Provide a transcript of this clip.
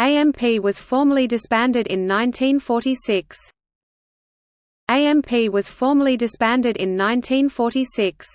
AMP was formally disbanded in 1946. AMP was formally disbanded in 1946.